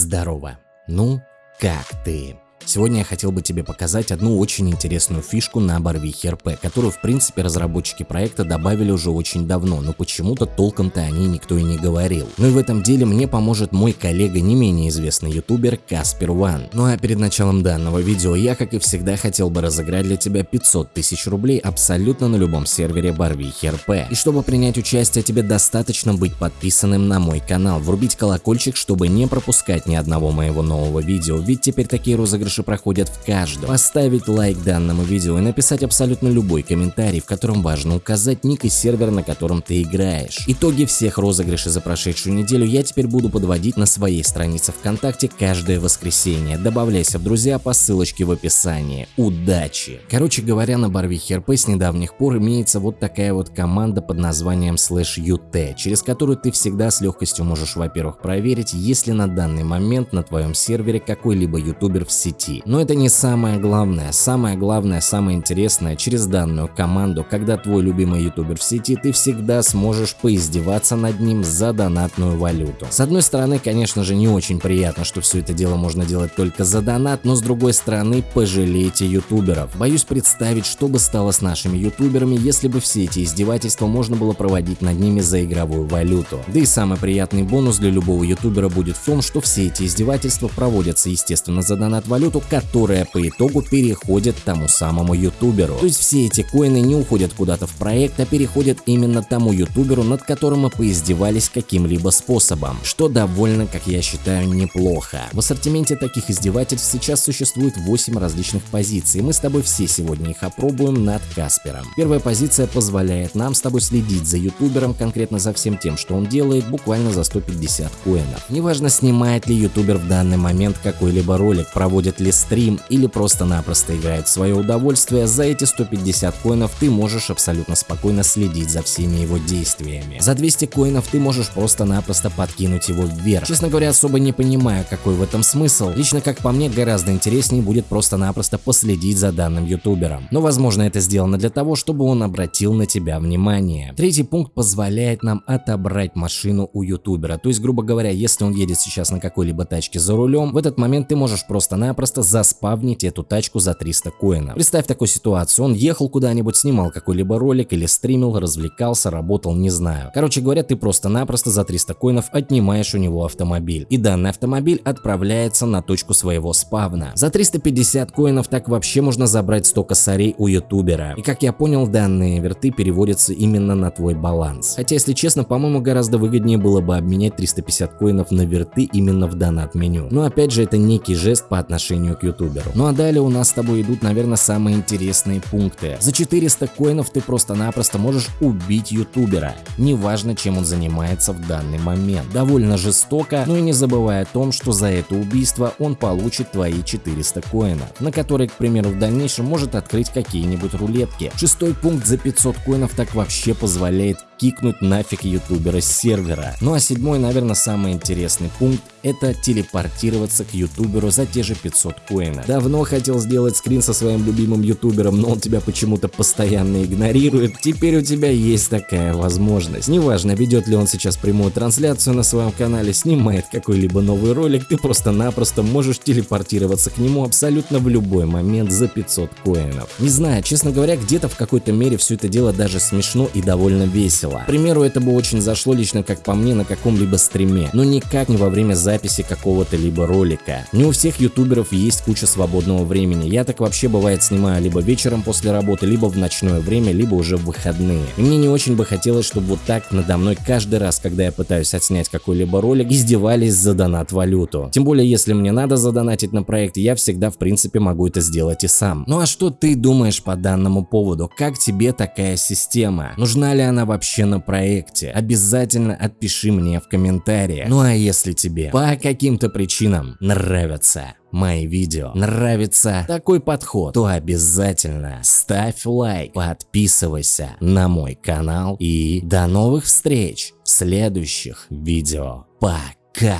Здорово! Ну, как ты? Сегодня я хотел бы тебе показать одну очень интересную фишку на Барвихе РП, которую в принципе разработчики проекта добавили уже очень давно, но почему-то толком-то о ней никто и не говорил. Ну и в этом деле мне поможет мой коллега, не менее известный ютубер Каспер Ван. Ну а перед началом данного видео я, как и всегда, хотел бы разыграть для тебя 500 тысяч рублей абсолютно на любом сервере Барвихи РП. И чтобы принять участие, тебе достаточно быть подписанным на мой канал, врубить колокольчик, чтобы не пропускать ни одного моего нового видео, ведь теперь такие розыгрыши розыгрыши проходят в каждом. Поставить лайк данному видео и написать абсолютно любой комментарий, в котором важно указать ник и сервер, на котором ты играешь. Итоги всех розыгрышей за прошедшую неделю я теперь буду подводить на своей странице ВКонтакте каждое воскресенье. Добавляйся в друзья по ссылочке в описании. Удачи! Короче говоря, на Барвихе РП с недавних пор имеется вот такая вот команда под названием slash ut, через которую ты всегда с легкостью можешь, во-первых, проверить, есть ли на данный момент на твоем сервере какой-либо ютубер в сети сети. Но это не самое главное. Самое главное, самое интересное, через данную команду, когда твой любимый ютубер в сети, ты всегда сможешь поиздеваться над ним за донатную валюту. С одной стороны, конечно же, не очень приятно, что все это дело можно делать только за донат, но с другой стороны, пожалейте ютуберов. Боюсь представить, что бы стало с нашими ютуберами, если бы все эти издевательства можно было проводить над ними за игровую валюту. Да и самый приятный бонус для любого ютубера будет в том, что все эти издевательства проводятся, естественно, за донат валюту, валюту, которая по итогу переходит тому самому ютуберу. То есть все эти коины не уходят куда-то в проект, а переходят именно тому ютуберу, над которым мы поиздевались каким-либо способом, что довольно, как я считаю, неплохо. В ассортименте таких издевательств сейчас существует 8 различных позиций, мы с тобой все сегодня их опробуем над Каспером. Первая позиция позволяет нам с тобой следить за ютубером, конкретно за всем тем, что он делает, буквально за 150 коинов. Неважно, снимает ли ютубер в данный момент какой-либо ролик, проводит ли стрим или просто-напросто играет в свое удовольствие, за эти 150 коинов ты можешь абсолютно спокойно следить за всеми его действиями. За 200 коинов ты можешь просто-напросто подкинуть его вверх. Честно говоря, особо не понимаю, какой в этом смысл. Лично, как по мне, гораздо интереснее будет просто-напросто последить за данным ютубером. Но возможно это сделано для того, чтобы он обратил на тебя внимание. Третий пункт позволяет нам отобрать машину у ютубера. То есть, грубо говоря, если он едет сейчас на какой-либо тачке за рулем, в этот момент ты можешь просто-напросто просто заспавнить эту тачку за 300 коинов. Представь такую ситуацию, он ехал куда-нибудь, снимал какой-либо ролик или стримил, развлекался, работал, не знаю. Короче говоря, ты просто-напросто за 300 коинов отнимаешь у него автомобиль. И данный автомобиль отправляется на точку своего спавна. За 350 коинов так вообще можно забрать 100 косарей у ютубера. И как я понял, данные верты переводятся именно на твой баланс. Хотя, если честно, по-моему, гораздо выгоднее было бы обменять 350 коинов на верты именно в донат меню. Но опять же, это некий жест по отношению отношению к ютуберу. Ну а далее у нас с тобой идут, наверное, самые интересные пункты. За 400 коинов ты просто-напросто можешь убить ютубера, неважно чем он занимается в данный момент. Довольно жестоко, но и не забывая о том, что за это убийство он получит твои 400 коинов, на которые, к примеру, в дальнейшем может открыть какие-нибудь рулетки. Шестой пункт за 500 коинов так вообще позволяет кикнуть нафиг ютубера с сервера. Ну а седьмой, наверное, самый интересный пункт – это телепортироваться к ютуберу за те же 500 коинов. Давно хотел сделать скрин со своим любимым ютубером, но он тебя почему-то постоянно игнорирует. Теперь у тебя есть такая возможность. Неважно, ведет ли он сейчас прямую трансляцию на своем канале, снимает какой-либо новый ролик, ты просто-напросто можешь телепортироваться к нему абсолютно в любой момент за 500 коинов. Не знаю, честно говоря, где-то в какой-то мере все это дело даже смешно и довольно весело весело. К примеру, это бы очень зашло лично как по мне на каком-либо стриме, но никак не во время записи какого-то либо ролика. Не у всех ютуберов есть куча свободного времени, я так вообще бывает снимаю либо вечером после работы, либо в ночное время, либо уже в выходные. И мне не очень бы хотелось, чтобы вот так надо мной каждый раз, когда я пытаюсь отснять какой-либо ролик, издевались за донат валюту. Тем более, если мне надо задонатить на проект, я всегда в принципе могу это сделать и сам. Ну а что ты думаешь по данному поводу? Как тебе такая система? Нужна ли она вообще на проекте, обязательно отпиши мне в комментариях. Ну а если тебе по каким-то причинам нравятся мои видео, нравится такой подход, то обязательно ставь лайк, подписывайся на мой канал и до новых встреч в следующих видео. Пока!